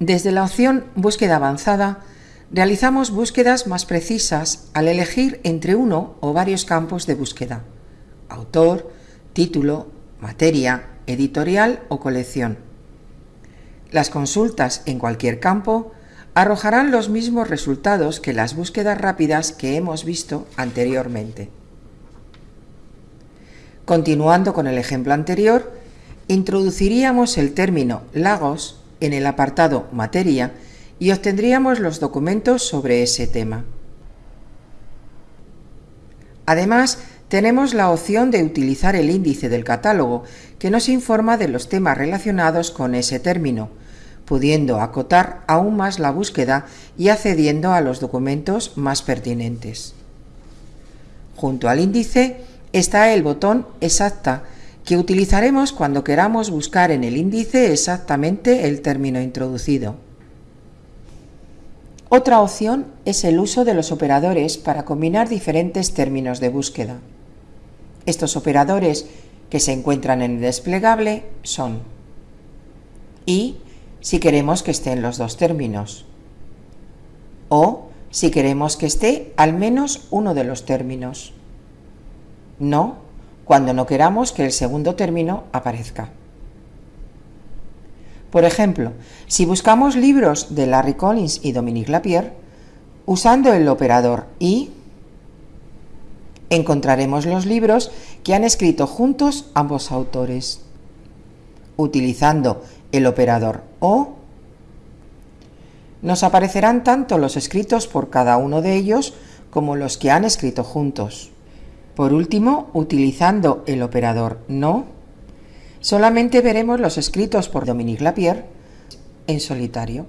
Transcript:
Desde la opción Búsqueda avanzada, realizamos búsquedas más precisas al elegir entre uno o varios campos de búsqueda. Autor, título, materia, editorial o colección. Las consultas en cualquier campo arrojarán los mismos resultados que las búsquedas rápidas que hemos visto anteriormente. Continuando con el ejemplo anterior, introduciríamos el término lagos en el apartado Materia y obtendríamos los documentos sobre ese tema. Además, tenemos la opción de utilizar el índice del catálogo, que nos informa de los temas relacionados con ese término, pudiendo acotar aún más la búsqueda y accediendo a los documentos más pertinentes. Junto al índice está el botón Exacta, que utilizaremos cuando queramos buscar en el índice exactamente el término introducido. Otra opción es el uso de los operadores para combinar diferentes términos de búsqueda. Estos operadores que se encuentran en el desplegable son y si queremos que estén los dos términos o si queremos que esté al menos uno de los términos. No cuando no queramos que el segundo término aparezca. Por ejemplo, si buscamos libros de Larry Collins y Dominique Lapierre, usando el operador y, encontraremos los libros que han escrito juntos ambos autores. Utilizando el operador o, nos aparecerán tanto los escritos por cada uno de ellos como los que han escrito juntos. Por último, utilizando el operador no, solamente veremos los escritos por Dominique Lapierre en solitario.